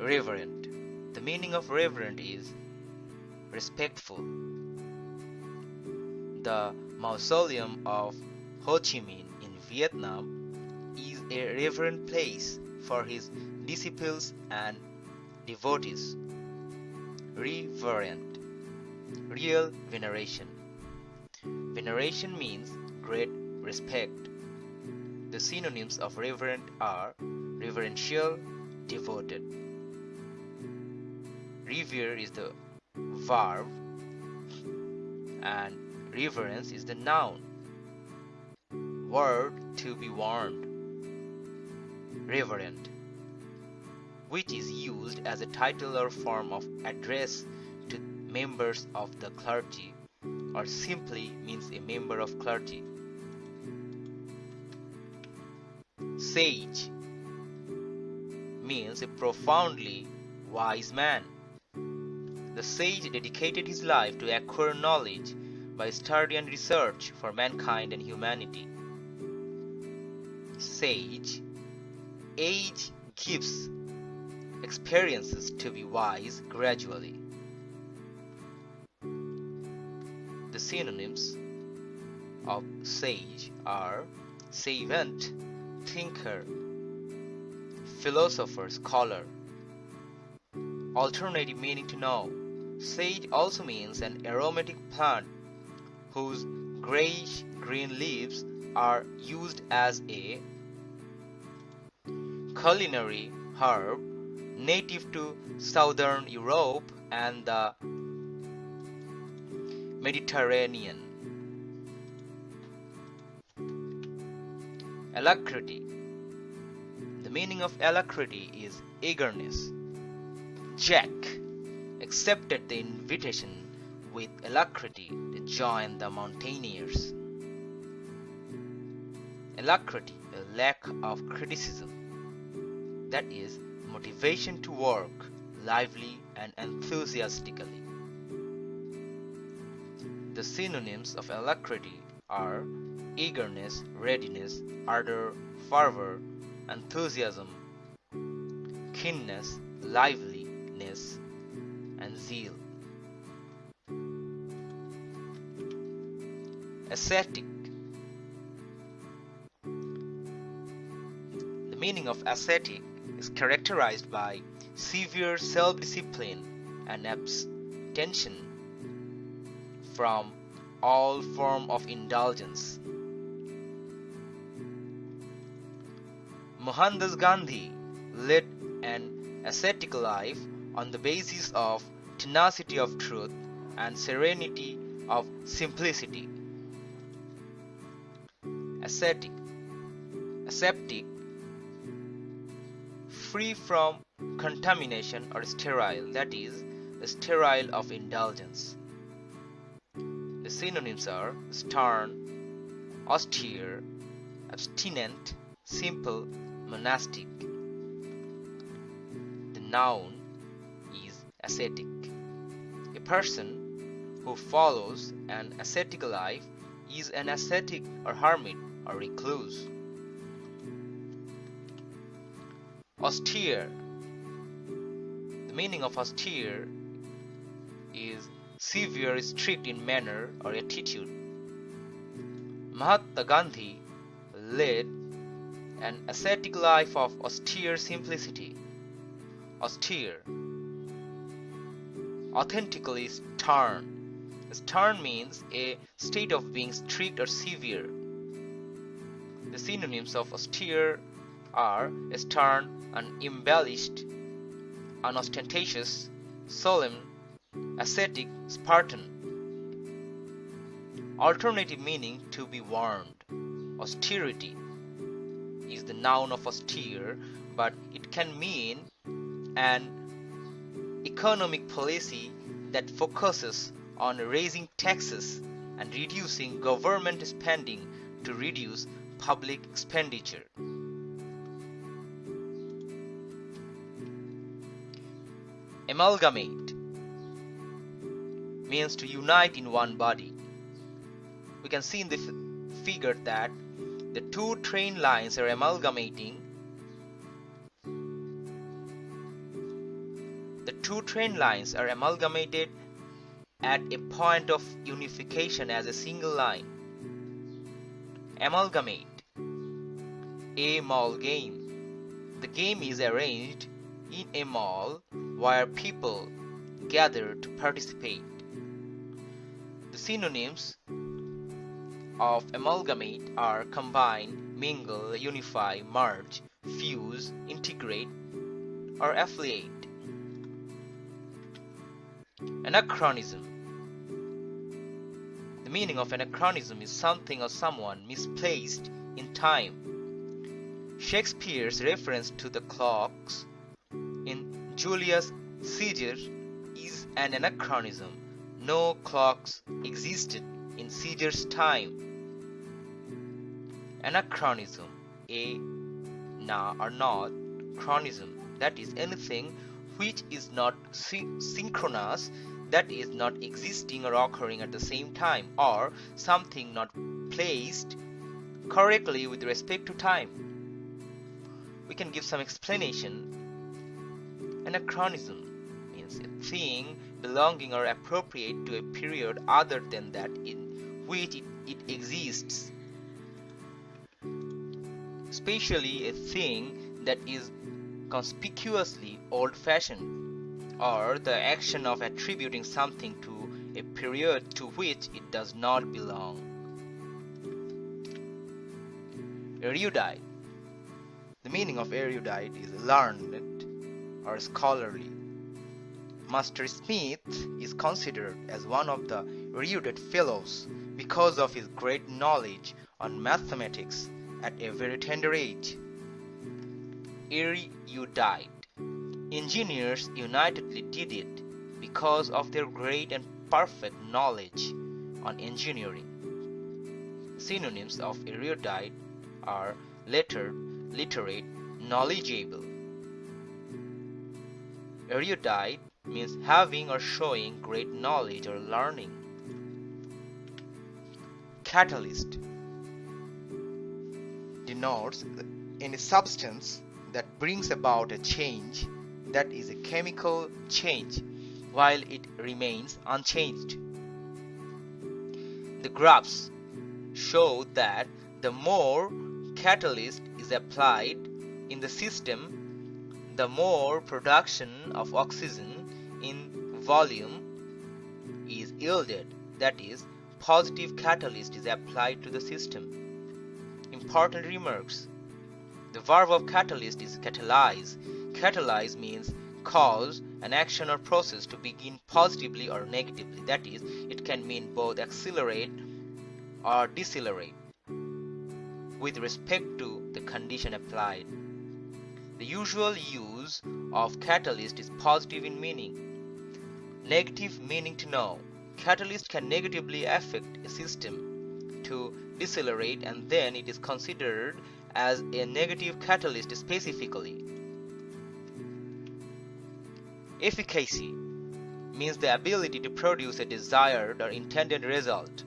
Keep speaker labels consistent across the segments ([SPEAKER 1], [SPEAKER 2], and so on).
[SPEAKER 1] Reverent. The meaning of reverent is respectful. The mausoleum of Ho Chi Minh in Vietnam is a reverent place for his disciples and devotees. Reverent. Real veneration. Veneration means great respect. The synonyms of reverent are reverential, devoted. Revere is the verb and reverence is the noun. Word to be warned. Reverend, which is used as a title or form of address to members of the clergy or simply means a member of clergy. Sage means a profoundly wise man. The sage dedicated his life to acquire knowledge by study and research for mankind and humanity. Sage Age gives experiences to be wise gradually. The synonyms of sage are savant, thinker, philosopher, scholar. Alternative meaning to know. Sage also means an aromatic plant whose grayish green leaves are used as a culinary herb native to southern Europe and the Mediterranean. Alacrity. The meaning of alacrity is eagerness. Jack accepted the invitation with alacrity to join the mountaineers. Alacrity, a lack of criticism, that is, motivation to work lively and enthusiastically. The synonyms of alacrity are eagerness, readiness, ardor, fervor, enthusiasm, keenness, liveliness, and zeal. Ascetic. The meaning of ascetic is characterized by severe self-discipline and abstention from all form of indulgence. Mohandas Gandhi led an ascetic life on the basis of tenacity of truth and serenity of simplicity. Ascetic, aseptic, free from contamination or sterile, that is, the sterile of indulgence. The synonyms are stern, austere, abstinent, simple, monastic. The noun is ascetic. A person who follows an ascetic life is an ascetic or hermit or recluse. Austere. The meaning of austere is severe, strict in manner or attitude. Mahatma Gandhi led an ascetic life of austere simplicity. Austere. Authentically stern. Stern means a state of being strict or severe. The synonyms of austere are stern, unembellished, unostentatious, solemn, ascetic, Spartan. Alternative meaning to be warned. Austerity is the noun of austere, but it can mean an economic policy that focuses on raising taxes and reducing government spending to reduce public expenditure. Amalgamate means to unite in one body. We can see in the figure that the two train lines are amalgamating two train lines are amalgamated at a point of unification as a single line. Amalgamate a mall game. The game is arranged in a mall where people gather to participate. The synonyms of amalgamate are combine, mingle, unify, merge, fuse, integrate, or affiliate. Anachronism The meaning of anachronism is something or someone misplaced in time. Shakespeare's reference to the clocks in Julius Caesar is an anachronism. No clocks existed in Caesar's time. Anachronism, a na or not chronism, that is anything which is not synchronous, that is not existing or occurring at the same time, or something not placed correctly with respect to time. We can give some explanation. Anachronism means a thing belonging or appropriate to a period other than that in which it, it exists. Especially a thing that is conspicuously old-fashioned, or the action of attributing something to a period to which it does not belong. Erudite. The meaning of erudite is learned or scholarly. Master Smith is considered as one of the erudite fellows because of his great knowledge on mathematics at a very tender age erudite. Engineers unitedly did it because of their great and perfect knowledge on engineering. Synonyms of erudite are lettered, literate, knowledgeable. Erudite means having or showing great knowledge or learning. Catalyst denotes any substance that brings about a change that is a chemical change while it remains unchanged. The graphs show that the more catalyst is applied in the system, the more production of oxygen in volume is yielded. That is, positive catalyst is applied to the system. Important remarks the verb of catalyst is catalyze. Catalyze means cause an action or process to begin positively or negatively. That is, it can mean both accelerate or decelerate with respect to the condition applied. The usual use of catalyst is positive in meaning. Negative meaning to know. Catalyst can negatively affect a system to decelerate and then it is considered as a negative catalyst specifically. Efficacy means the ability to produce a desired or intended result.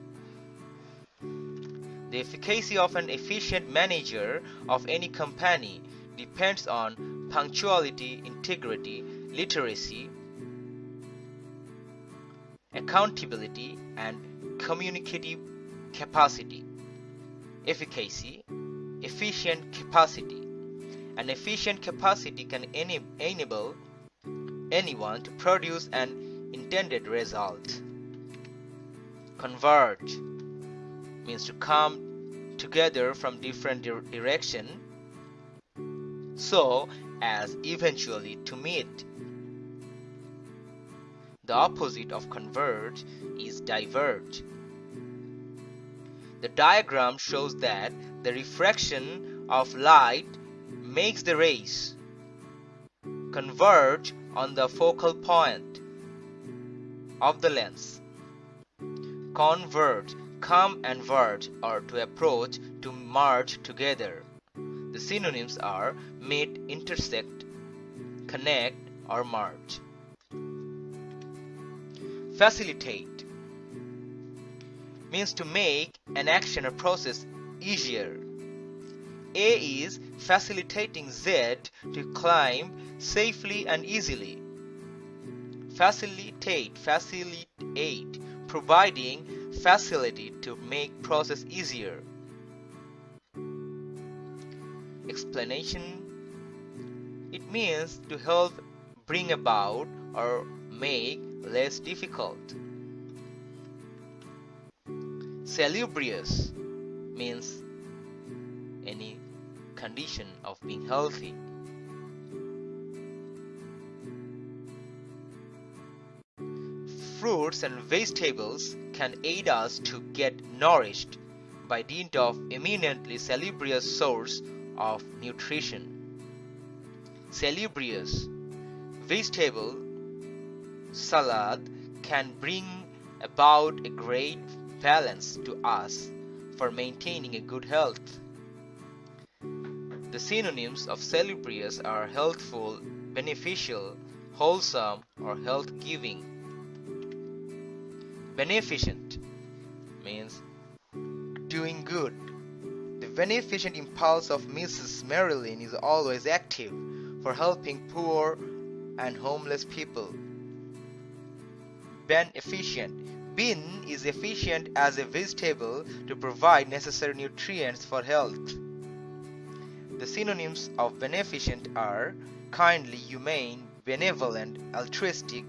[SPEAKER 1] The efficacy of an efficient manager of any company depends on punctuality, integrity, literacy, accountability, and communicative capacity. Efficacy efficient capacity. An efficient capacity can enable anyone to produce an intended result. Converge means to come together from different di direction so as eventually to meet. The opposite of converge is diverge. The diagram shows that the refraction of light makes the rays converge on the focal point of the lens. Converge, come and verge or to approach, to merge together. The synonyms are meet, intersect, connect or merge. Facilitate means to make an action or process easier. A is facilitating Z to climb safely and easily. facilitate facilitate providing facility to make process easier explanation it means to help bring about or make less difficult salubrious means any condition of being healthy fruits and vegetables can aid us to get nourished by dint of eminently salubrious source of nutrition. Salubrious vegetable salad can bring about a great balance to us for maintaining a good health. The synonyms of salubrious are healthful, beneficial, wholesome, or health giving. Beneficent means doing good. The beneficent impulse of Mrs. Marilyn is always active for helping poor and homeless people. Beneficent. Bean is efficient as a vegetable to provide necessary nutrients for health. The synonyms of beneficent are kindly, humane, benevolent, altruistic,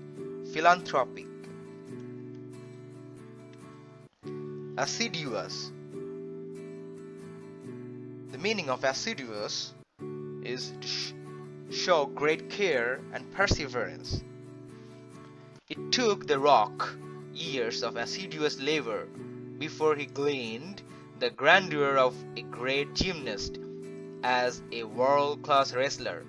[SPEAKER 1] philanthropic. Assiduous. The meaning of assiduous is to sh show great care and perseverance. It took the rock years of assiduous labor before he gleaned the grandeur of a great gymnast as a world-class wrestler.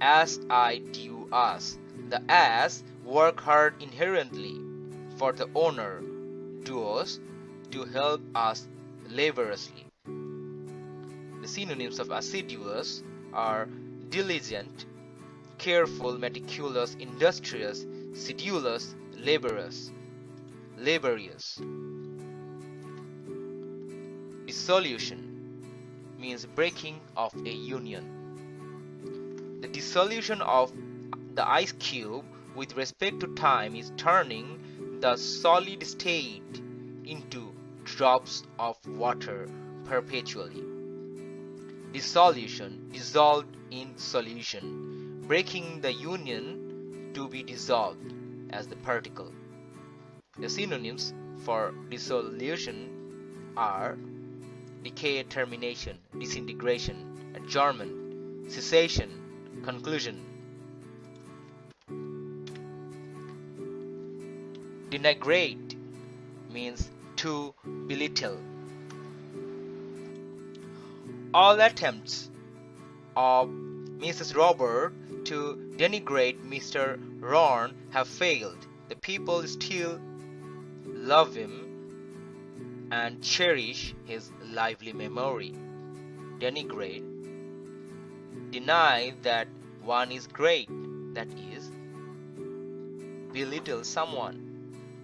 [SPEAKER 1] As I do us, the ass work hard inherently for the owner duos to help us laboriously. The synonyms of assiduous are diligent, careful, meticulous, industrious, sedulous, laborious, laborious. Dissolution means breaking of a union. The dissolution of the ice cube with respect to time is turning the solid state into drops of water perpetually. Dissolution dissolved in solution, breaking the union to be dissolved as the particle. The synonyms for dissolution are decay, termination, disintegration, adjournment, cessation, conclusion, Denigrate means to belittle. All attempts of Mrs. Robert to denigrate Mr. Ron have failed. The people still love him and cherish his lively memory. Denigrate. Deny that one is great, that is, belittle someone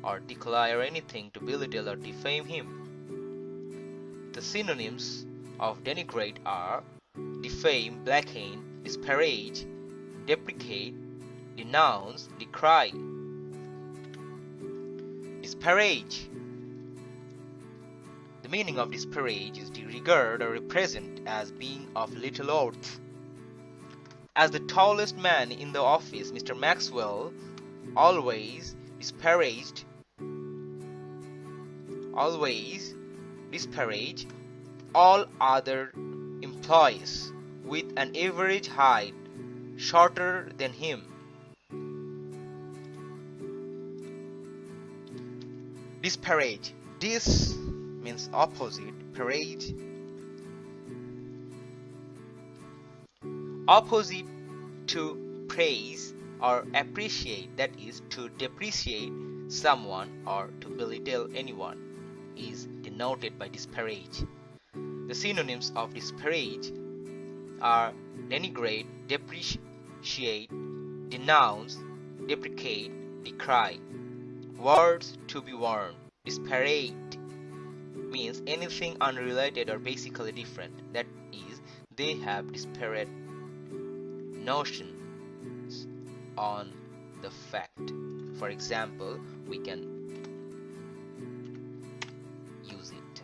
[SPEAKER 1] or declare anything to belittle or defame him. The synonyms of denigrate are defame, blacken, disparage, deprecate, denounce, decry. Disparage. The meaning of disparage is to regard or represent as being of little worth. As the tallest man in the office, Mr. Maxwell always disparaged always disparage all other employees with an average height shorter than him. Disparage. Dis means opposite, parage. Opposite to praise or appreciate, that is, to depreciate someone or to belittle anyone is denoted by disparage. The synonyms of disparage are denigrate, depreciate, denounce, deprecate, decry. Words to be warned. Disparate means anything unrelated or basically different. That is, they have disparate notions on the fact. For example, we can use it.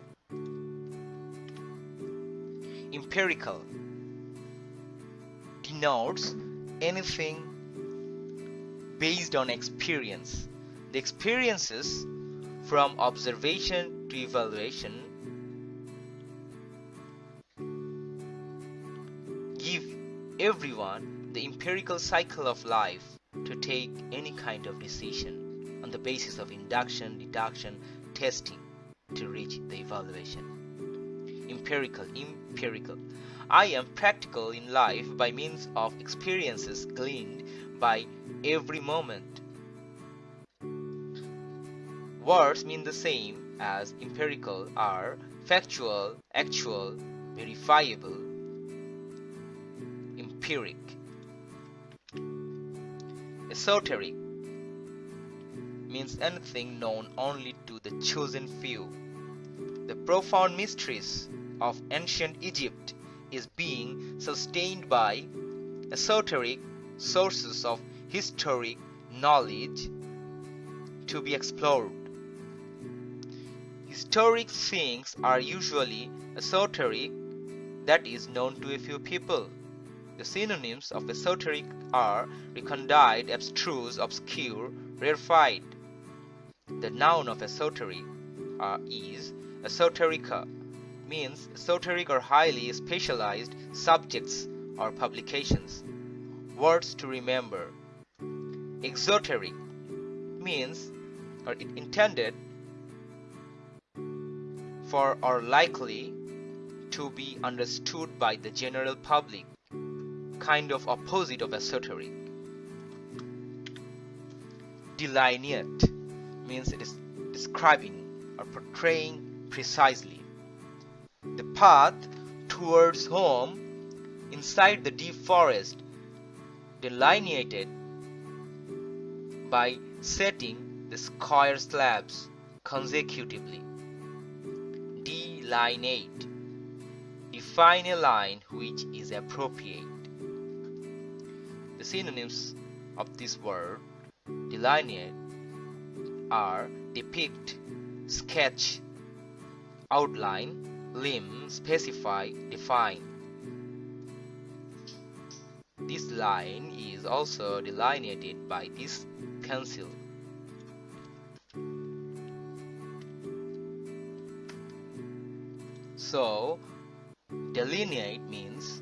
[SPEAKER 1] Empirical denotes anything based on experience. The experiences from observation to evaluation give everyone the empirical cycle of life to take any kind of decision on the basis of induction, deduction, testing to reach the evaluation. Empirical, empirical. I am practical in life by means of experiences gleaned by every moment. Words mean the same as empirical are factual, actual, verifiable, empiric. Esoteric means anything known only to the chosen few. The profound mysteries of ancient Egypt is being sustained by esoteric sources of historic knowledge to be explored. Historic things are usually esoteric, that is known to a few people. The synonyms of esoteric are recondite, abstruse, obscure, rarefied. The noun of esoteric uh, is esoterica, means esoteric or highly specialized subjects or publications. Words to remember. Exoteric means or intended for or likely to be understood by the general public kind of opposite of esoteric. Delineate means it is describing or portraying precisely. The path towards home inside the deep forest delineated by setting the square slabs consecutively. Delineate define a line which is appropriate The synonyms of this word delineate are depict, sketch, outline, limn, specify, define. This line is also delineated by this pencil. So, delineate means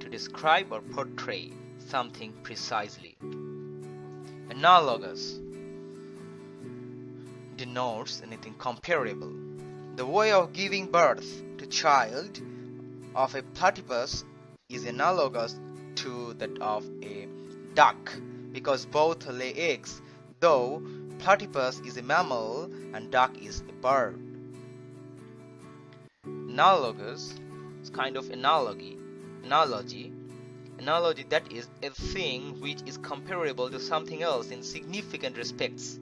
[SPEAKER 1] to describe or portray something precisely. Analogous denotes anything comparable. The way of giving birth to child of a platypus is analogous to that of a duck because both lay eggs though platypus is a mammal and duck is a bird. Analogous is kind of analogy analogy analogy that is a thing which is comparable to something else in significant respects.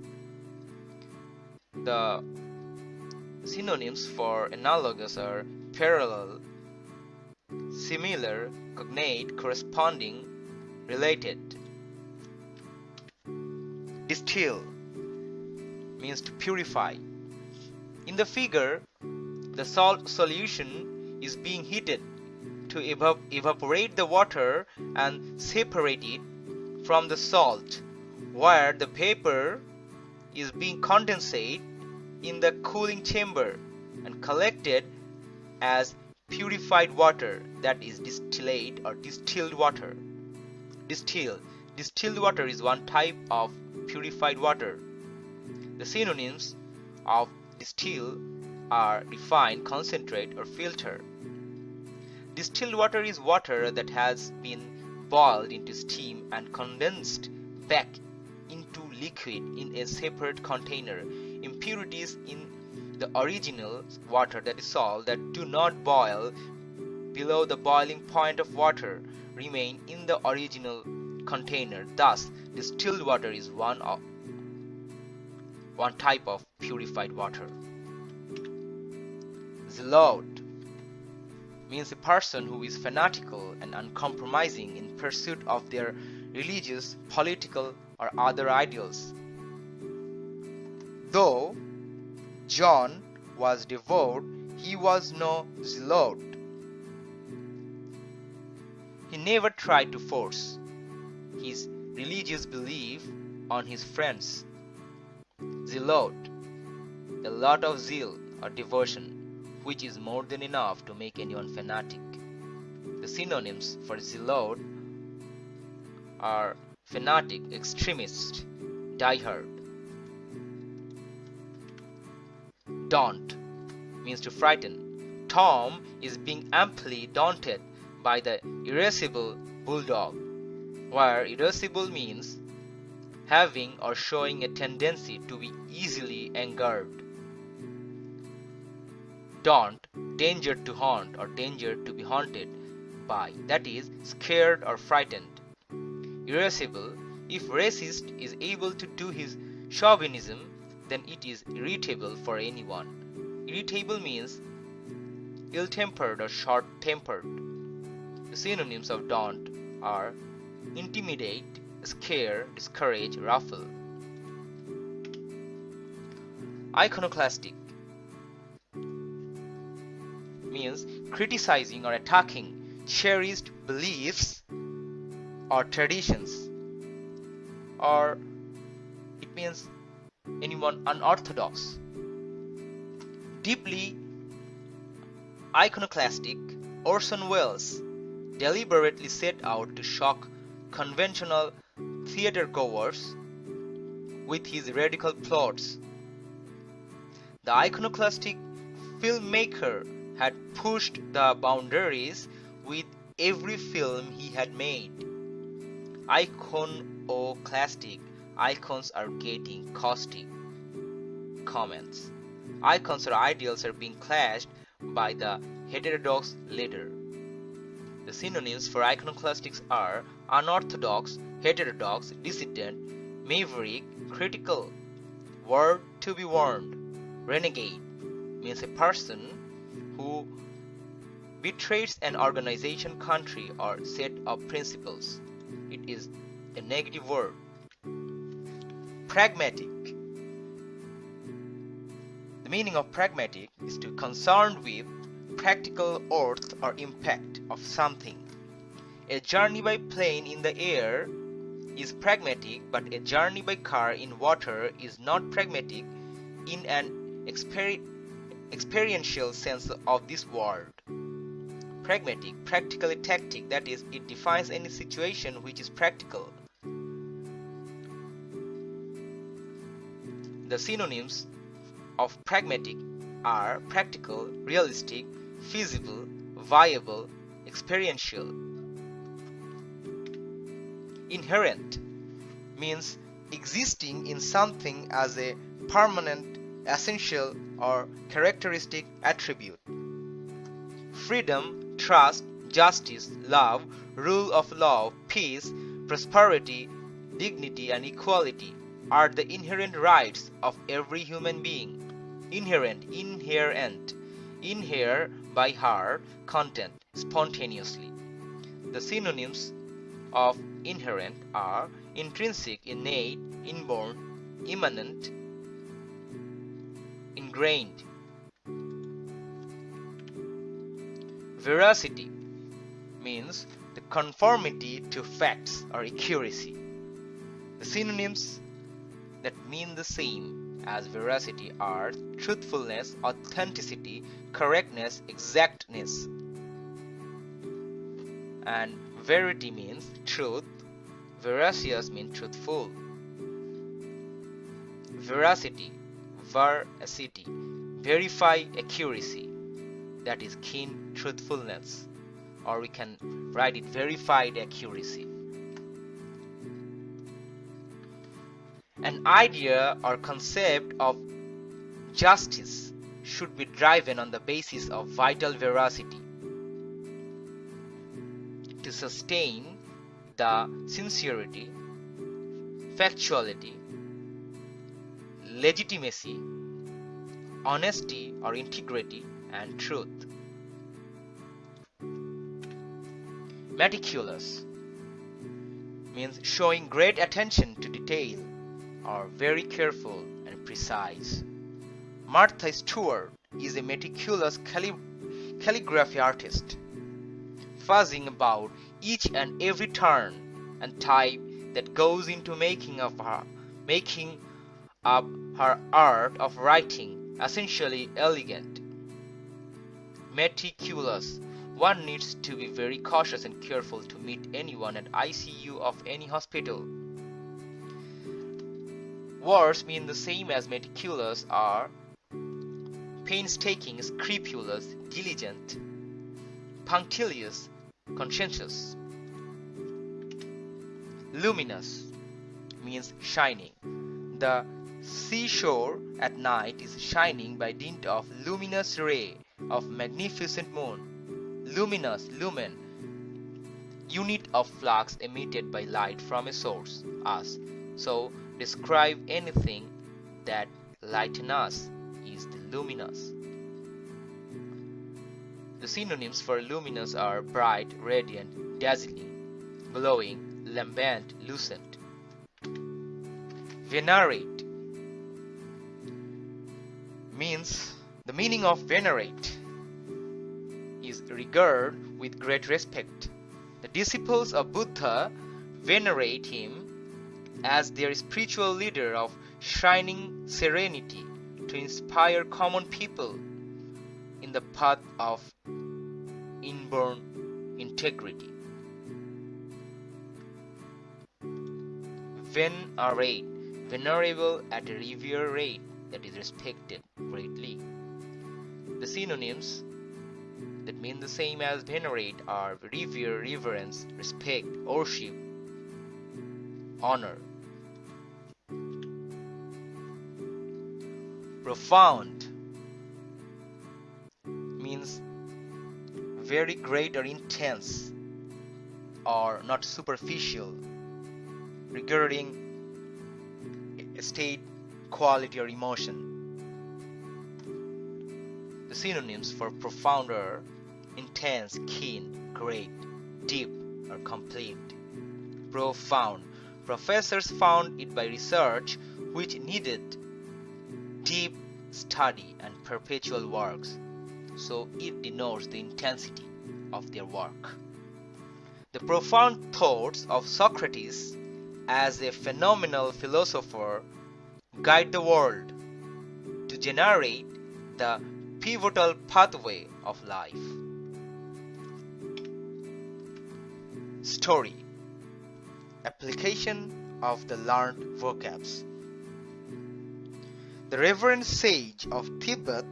[SPEAKER 1] The synonyms for analogous are parallel, similar, cognate, corresponding, related. Distill means to purify. In the figure, the salt solution is being heated to evap evaporate the water and separate it from the salt where the vapor is being condensate in the cooling chamber and collected as purified water that is distillate or distilled water. Distill. Distilled water is one type of purified water. The synonyms of distill are refined concentrate or filter. Distilled water is water that has been boiled into steam and condensed back into liquid in a separate container. Impurities in the original water that is salt that do not boil below the boiling point of water remain in the original container. Thus, distilled water is one of one type of purified water. Zealot means a person who is fanatical and uncompromising in pursuit of their religious, political, or other ideals. Though John was devout, he was no zealot. He never tried to force his religious belief on his friends. Zealot, a lot of zeal or devotion, which is more than enough to make anyone fanatic. The synonyms for zealot are fanatic, extremist, diehard. Daunt means to frighten. Tom is being amply daunted by the irascible bulldog, where irascible means having or showing a tendency to be easily angered. Daunt, danger to haunt or danger to be haunted by, that is, scared or frightened. Irascible, if racist is able to do his chauvinism, then it is irritable for anyone. Irritable means ill-tempered or short-tempered. Synonyms of daunt are intimidate, scare, discourage, ruffle. Iconoclastic means criticizing or attacking cherished beliefs or traditions or it means anyone unorthodox. Deeply iconoclastic, Orson Welles deliberately set out to shock conventional theatergoers with his radical plots. The iconoclastic filmmaker had pushed the boundaries with every film he had made. Iconoclastic icons are getting caustic comments. Icons or ideals are being clashed by the heterodox leader. The synonyms for iconoclastics are unorthodox, heterodox, dissident, maverick, critical. Word to be warned. Renegade means a person who betrays an organization, country, or set of principles. It is a negative word. Pragmatic. The meaning of pragmatic is to concerned with practical worth or impact of something. A journey by plane in the air is pragmatic, but a journey by car in water is not pragmatic in an exper experiential sense of this word. Pragmatic, practically tactic, that is, it defines any situation which is practical. The synonyms of pragmatic are practical, realistic, feasible, viable, experiential. Inherent means existing in something as a permanent, essential, or characteristic attribute. Freedom, trust, justice, love, rule of law, peace, prosperity, dignity, and equality are the inherent rights of every human being. Inherent, inherent, inhere by heart, content, spontaneously. The synonyms of inherent are intrinsic, innate, inborn, immanent, ingrained. Veracity means the conformity to facts or accuracy. The synonyms that mean the same as veracity are truthfulness, authenticity, correctness, exactness. And verity means truth, veracious means truthful. Veracity, veracity, verify accuracy, that is keen truthfulness, or we can write it verified accuracy. An idea or concept of justice should be driven on the basis of vital veracity. To sustain the sincerity, factuality, legitimacy, honesty or integrity, and truth. Meticulous means showing great attention to detail or very careful and precise. Martha Stewart is a meticulous calligraphy artist, fuzzing about each and every turn and type that goes into making of her making up her art of writing essentially elegant. Meticulous. One needs to be very cautious and careful to meet anyone at ICU of any hospital. Words mean the same as meticulous are painstaking, scrupulous, diligent, punctilious, conscientious. Luminous means shining. The seashore at night is shining by dint of luminous ray of magnificent moon. Luminous, lumen, unit of flux emitted by light from a source, us. So describe anything that lighten us is the luminous. The synonyms for luminous are bright, radiant, dazzling, glowing, lambent, lucent. Venerate means the meaning of venerate is regard with great respect. The disciples of Buddha venerate him as their spiritual leader of shining serenity to inspire common people in the path of inborn integrity. Venerate, venerable at a revere rate that is respected greatly. The synonyms that mean the same as venerate are revere, reverence, respect, worship, honor. Profound means very great or intense or not superficial regarding state, quality, or emotion. The synonyms for profound are intense, keen, great, deep, or complete. Profound. Professors found it by research which needed deep study and perpetual works, so it denotes the intensity of their work. The profound thoughts of Socrates as a phenomenal philosopher guide the world to generate the pivotal pathway of life. Story Application of the learned vocabs the reverend sage of Tibet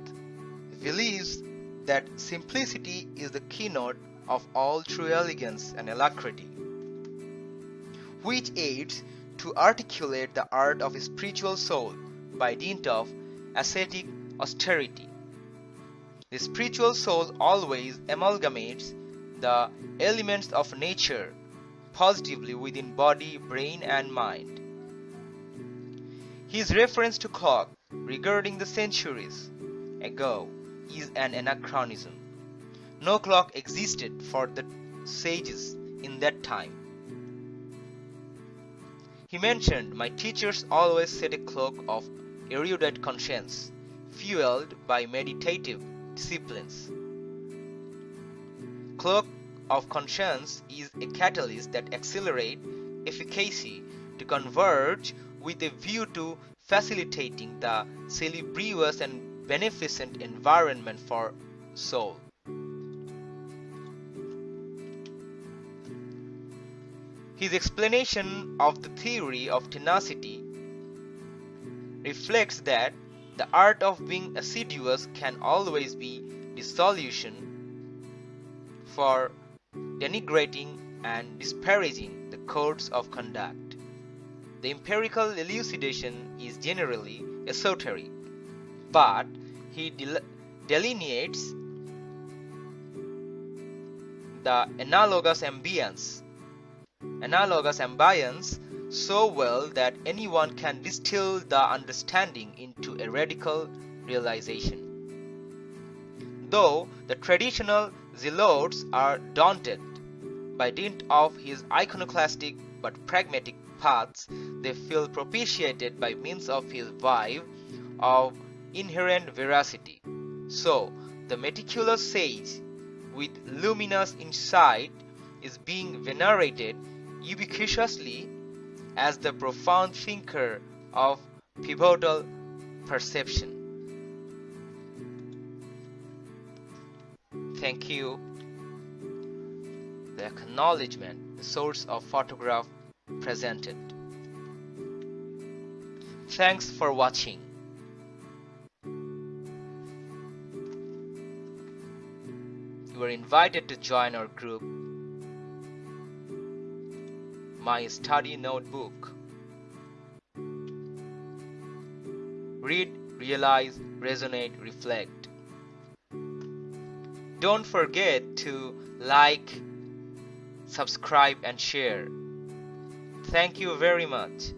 [SPEAKER 1] believes that simplicity is the keynote of all true elegance and alacrity, which aids to articulate the art of a spiritual soul by dint of ascetic austerity. The spiritual soul always amalgamates the elements of nature positively within body, brain, and mind. His reference to clock regarding the centuries ago is an anachronism. No clock existed for the sages in that time. He mentioned, My teachers always set a clock of erudite conscience, fueled by meditative disciplines. Clock of conscience is a catalyst that accelerates efficacy to converge with a view to facilitating the salubrious and beneficent environment for soul. His explanation of the theory of tenacity reflects that the art of being assiduous can always be dissolution for denigrating and disparaging the codes of conduct. The empirical elucidation is generally esoteric, but he del delineates the analogous ambience analogous ambience so well that anyone can distill the understanding into a radical realization. Though the traditional zealots are daunted by dint of his iconoclastic but pragmatic paths, they feel propitiated by means of his vibe of inherent veracity. So, the meticulous sage with luminous insight is being venerated ubiquitously as the profound thinker of pivotal perception. Thank you. The acknowledgement, source of photograph presented. Thanks for watching. You are invited to join our group, My Study Notebook. Read, realize, resonate, reflect. Don't forget to like, subscribe and share. Thank you very much.